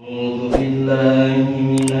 بسم الله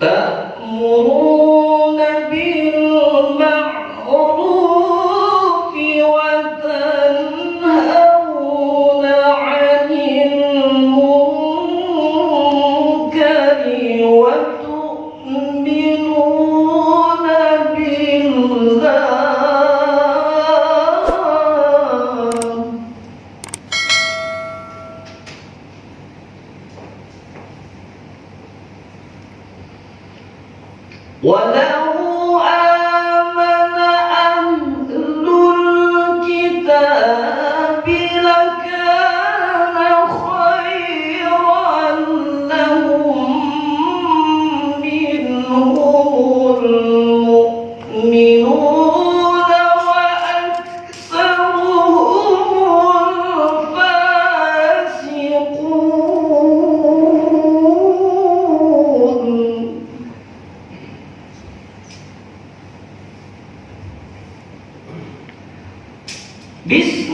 tak murung ولا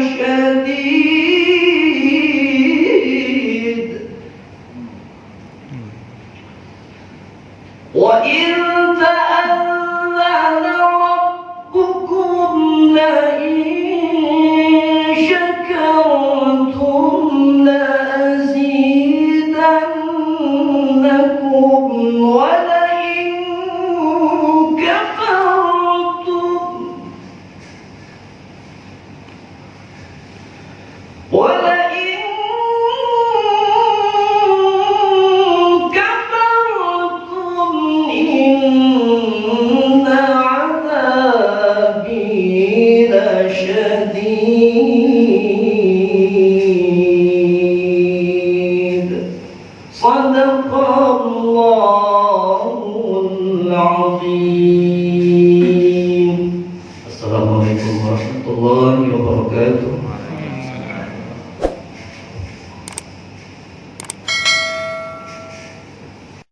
شديد وإن السلام عليكم ورحمة الله وبركاته.